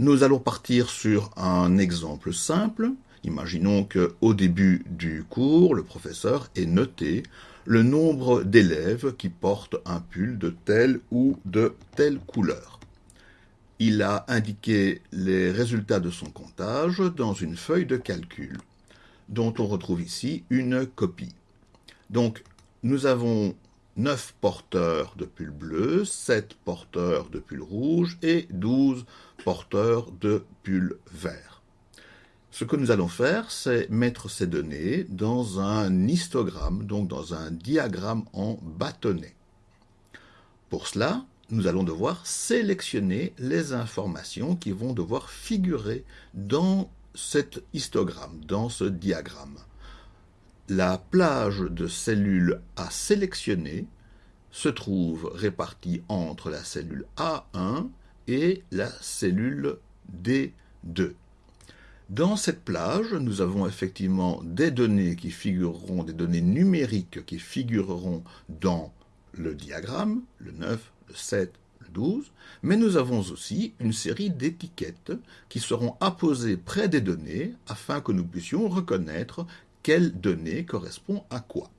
Nous allons partir sur un exemple simple. Imaginons qu'au début du cours, le professeur ait noté le nombre d'élèves qui portent un pull de telle ou de telle couleur. Il a indiqué les résultats de son comptage dans une feuille de calcul, dont on retrouve ici une copie. Donc, nous avons 9 porteurs de pull bleu, 7 porteurs de pull rouge et 12 porteurs de pull vert. Ce que nous allons faire, c'est mettre ces données dans un histogramme, donc dans un diagramme en bâtonnet. Pour cela, nous allons devoir sélectionner les informations qui vont devoir figurer dans cet histogramme, dans ce diagramme la plage de cellules à sélectionner se trouve répartie entre la cellule A1 et la cellule D2. Dans cette plage, nous avons effectivement des données qui figureront, des données numériques qui figureront dans le diagramme, le 9, le 7, le 12, mais nous avons aussi une série d'étiquettes qui seront apposées près des données afin que nous puissions reconnaître quelle donnée correspond à quoi.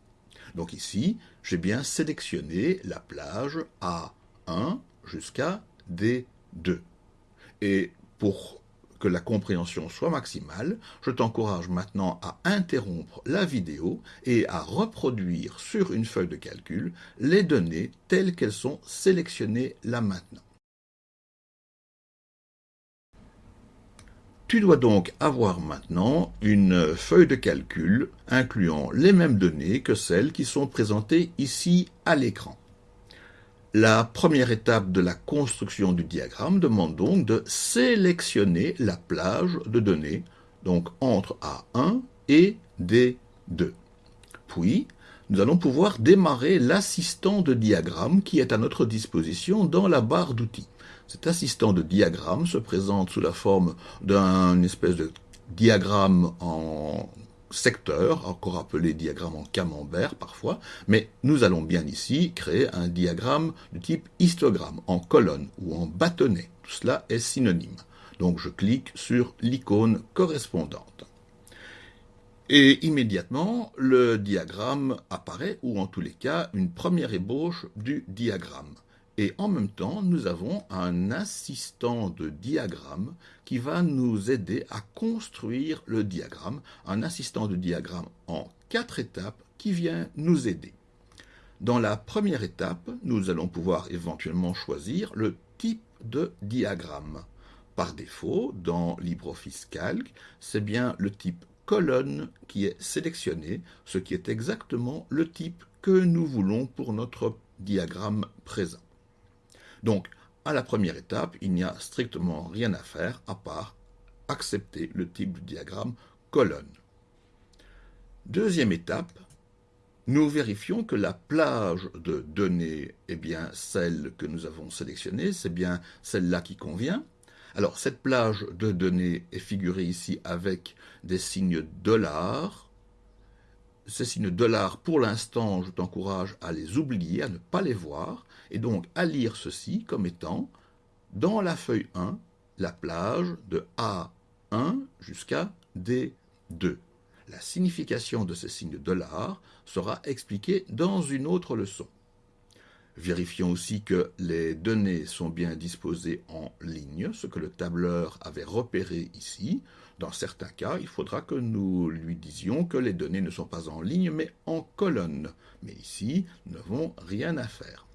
Donc ici, j'ai bien sélectionné la plage A1 jusqu'à D2. Et pour que la compréhension soit maximale, je t'encourage maintenant à interrompre la vidéo et à reproduire sur une feuille de calcul les données telles qu'elles sont sélectionnées là maintenant. Tu dois donc avoir maintenant une feuille de calcul incluant les mêmes données que celles qui sont présentées ici à l'écran. La première étape de la construction du diagramme demande donc de sélectionner la plage de données, donc entre A1 et D2. Puis, nous allons pouvoir démarrer l'assistant de diagramme qui est à notre disposition dans la barre d'outils. Cet assistant de diagramme se présente sous la forme d'un espèce de diagramme en secteur, encore appelé diagramme en camembert parfois, mais nous allons bien ici créer un diagramme de type histogramme, en colonne ou en bâtonnet. Tout cela est synonyme. Donc je clique sur l'icône correspondante. Et immédiatement, le diagramme apparaît, ou en tous les cas, une première ébauche du diagramme. Et en même temps, nous avons un assistant de diagramme qui va nous aider à construire le diagramme, un assistant de diagramme en quatre étapes qui vient nous aider. Dans la première étape, nous allons pouvoir éventuellement choisir le type de diagramme. Par défaut, dans LibreOffice Calc, c'est bien le type colonne qui est sélectionné, ce qui est exactement le type que nous voulons pour notre diagramme présent. Donc, à la première étape, il n'y a strictement rien à faire à part accepter le type de diagramme colonne. Deuxième étape, nous vérifions que la plage de données est bien celle que nous avons sélectionnée, c'est bien celle-là qui convient. Alors, cette plage de données est figurée ici avec des signes dollars. Ces signes dollars, pour l'instant, je t'encourage à les oublier, à ne pas les voir et donc à lire ceci comme étant, dans la feuille 1, la plage de A1 jusqu'à D2. La signification de ces signes de dollar sera expliquée dans une autre leçon. Vérifions aussi que les données sont bien disposées en ligne, ce que le tableur avait repéré ici. Dans certains cas, il faudra que nous lui disions que les données ne sont pas en ligne, mais en colonne. Mais ici, nous n'avons rien à faire.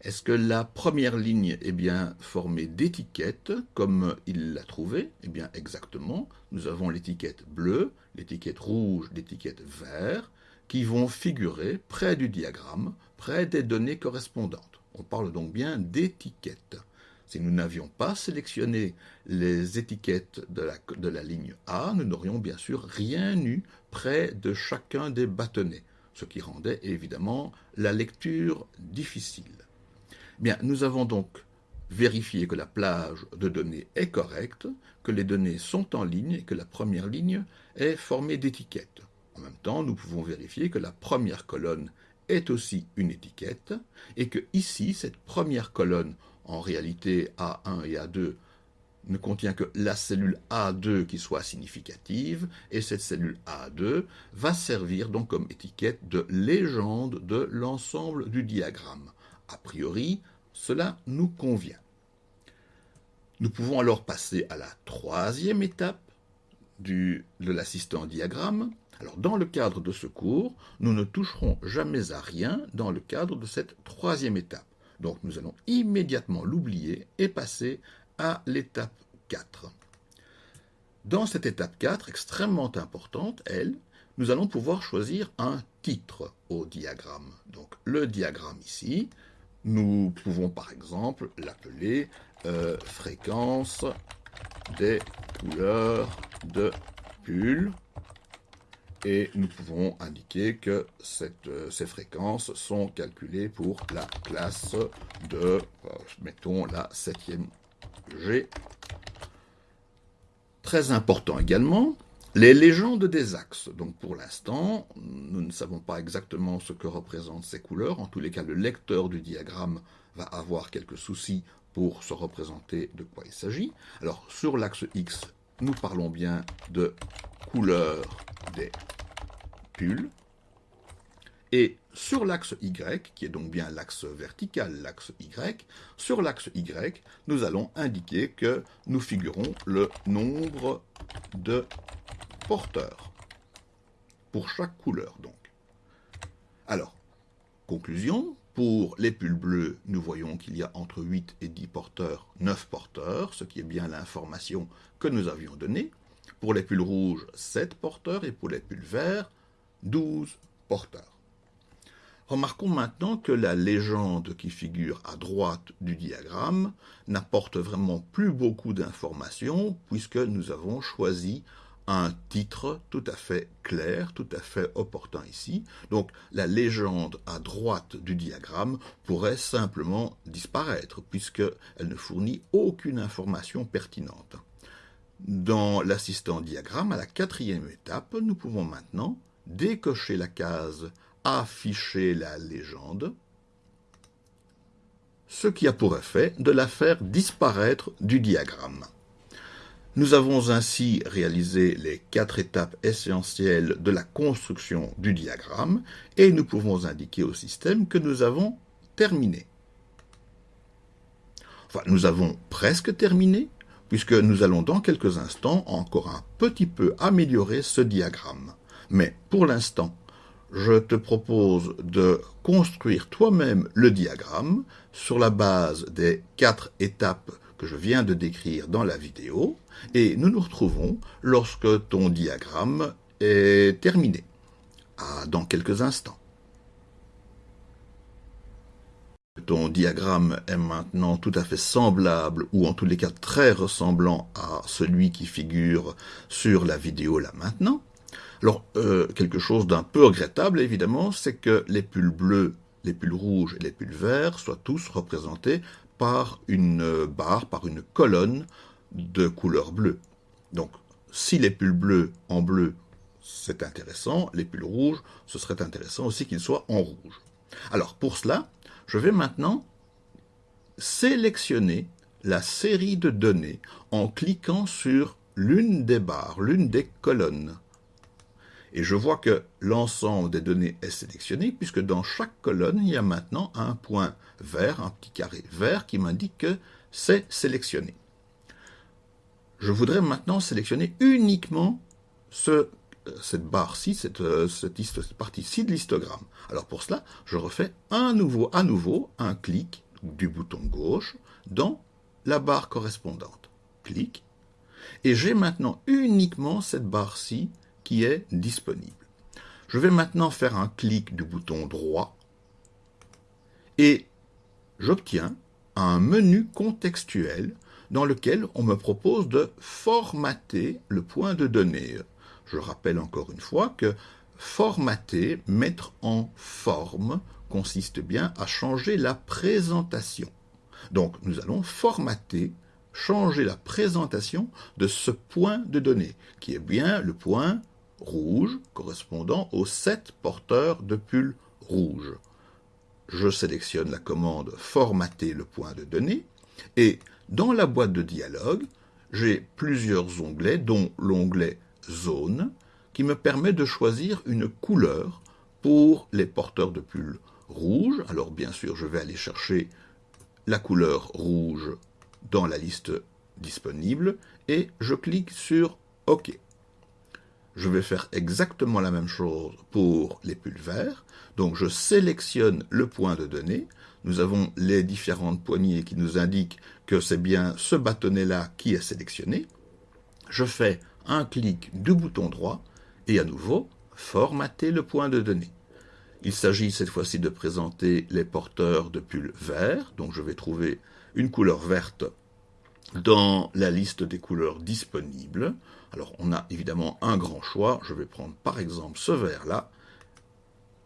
Est-ce que la première ligne est bien formée d'étiquettes, comme il l'a trouvé Eh bien, exactement. Nous avons l'étiquette bleue, l'étiquette rouge, l'étiquette vert, qui vont figurer près du diagramme, près des données correspondantes. On parle donc bien d'étiquettes. Si nous n'avions pas sélectionné les étiquettes de la, ligne A, nous n'aurions bien sûr rien eu près de chacun des bâtonnets, ce qui rendait évidemment la lecture difficile. Bien, nous avons donc vérifié que la plage de données est correcte, que les données sont en ligne et que la première ligne est formée d'étiquettes. En même temps, nous pouvons vérifier que la première colonne est aussi une étiquette et que ici, cette première colonne, en réalité A1 et A2, ne contient que la cellule A2 qui soit significative, et cette cellule A2 va servir donc comme étiquette de légende de l'ensemble du diagramme. A priori, cela nous convient. Nous pouvons alors passer à la troisième étape du, de l'assistant diagramme. Alors, dans le cadre de ce cours, nous ne toucherons jamais à rien dans le cadre de cette troisième étape. Donc, nous allons immédiatement l'oublier et passer à l'étape 4. Dans cette étape 4, extrêmement importante, elle, nous allons pouvoir choisir un titre au diagramme. Donc, le diagramme ici, nous pouvons par exemple l'appeler euh, fréquence des couleurs de pull et nous pouvons indiquer que euh, ces fréquences sont calculées pour la classe de, euh, mettons, la septième G. Très important également, les légendes des axes. Donc pour l'instant, nous ne savons pas exactement ce que représentent ces couleurs. En tous les cas, le lecteur du diagramme va avoir quelques soucis pour se représenter de quoi il s'agit. Alors sur l'axe X, nous parlons bien de couleur des pulls. Et sur l'axe Y, qui est donc bien l'axe vertical, l'axe Y, sur l'axe Y, nous allons indiquer que nous figurons le nombre de porteurs pour chaque couleur donc. Alors, conclusion, pour les pulls bleus, nous voyons qu'il y a entre 8 et 10 porteurs, 9 porteurs, ce qui est bien l'information que nous avions donnée. Pour les pulls rouges, 7 porteurs et pour les pulls verts, 12 porteurs. Remarquons maintenant que la légende qui figure à droite du diagramme n'apporte vraiment plus beaucoup d'informations puisque nous avons choisi un titre tout à fait clair, tout à fait opportun ici. Donc la légende à droite du diagramme pourrait simplement disparaître puisqu'elle ne fournit aucune information pertinente. Dans l'assistant diagramme, à la quatrième étape, nous pouvons maintenant décocher la case Afficher la légende, ce qui a pour effet de la faire disparaître du diagramme. Nous avons ainsi réalisé les quatre étapes essentielles de la construction du diagramme et nous pouvons indiquer au système que nous avons terminé. Enfin, nous avons presque terminé, puisque nous allons dans quelques instants encore un petit peu améliorer ce diagramme. Mais pour l'instant, je te propose de construire toi-même le diagramme sur la base des quatre étapes que je viens de décrire dans la vidéo, et nous nous retrouvons lorsque ton diagramme est terminé, dans quelques instants. Ton diagramme est maintenant tout à fait semblable, ou en tous les cas très ressemblant à celui qui figure sur la vidéo là maintenant. Alors, euh, quelque chose d'un peu regrettable, évidemment, c'est que les pulls bleus, les pulls rouges et les pulls verts soient tous représentés par une barre, par une colonne de couleur bleue. Donc, si les pulls bleus en bleu, c'est intéressant, les pulls rouges, ce serait intéressant aussi qu'ils soient en rouge. Alors, pour cela, je vais maintenant sélectionner la série de données en cliquant sur l'une des barres, l'une des colonnes. Et je vois que l'ensemble des données est sélectionné, puisque dans chaque colonne, il y a maintenant un point vert, un petit carré vert qui m'indique que c'est sélectionné. Je voudrais maintenant sélectionner uniquement ce, cette barre-ci, cette, cette, partie-ci de l'histogramme. Alors pour cela, je refais un à nouveau un clic du bouton gauche dans la barre correspondante. Clic. Et j'ai maintenant uniquement cette barre-ci est disponible. Je vais maintenant faire un clic du bouton droit et j'obtiens un menu contextuel dans lequel on me propose de formater le point de données. Je rappelle encore une fois que formater, mettre en forme, consiste bien à changer la présentation. Donc nous allons formater, changer la présentation de ce point de données, qui est bien le point rouge correspondant aux sept porteurs de pull rouge. Je sélectionne la commande Formater le point de données et dans la boîte de dialogue, j'ai plusieurs onglets, dont l'onglet Zone, qui me permet de choisir une couleur pour les porteurs de pull rouge. Alors bien sûr, je vais aller chercher la couleur rouge dans la liste disponible et je clique sur OK. Je vais faire exactement la même chose pour les pulls verts. Donc je sélectionne le point de données. Nous avons les différentes poignées qui nous indiquent que c'est bien ce bâtonnet-là qui est sélectionné. Je fais un clic du bouton droit et à nouveau formater le point de données. Il s'agit cette fois-ci de présenter les porteurs de pulls verts, donc je vais trouver une couleur verte dans la liste des couleurs disponibles. Alors on a évidemment un grand choix, je vais prendre par exemple ce vert-là,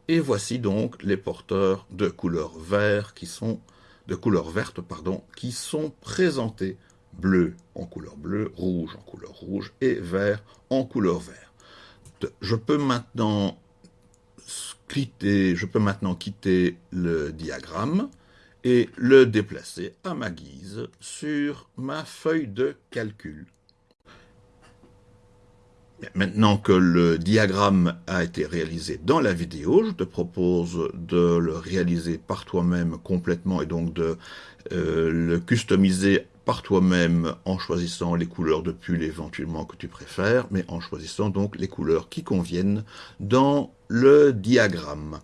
et voici donc les porteurs de couleur vert qui sont de couleur verte pardon, qui sont présentés bleu en couleur bleue, rouge en couleur rouge et vert en couleur vert. Je peux maintenant quitter le diagramme et le déplacer à ma guise sur ma feuille de calcul. Maintenant que le diagramme a été réalisé dans la vidéo, je te propose de le réaliser par toi-même complètement et donc de euh, le customiser par toi-même en choisissant les couleurs de pull éventuellement que tu préfères, mais en choisissant donc les couleurs qui conviennent dans le diagramme.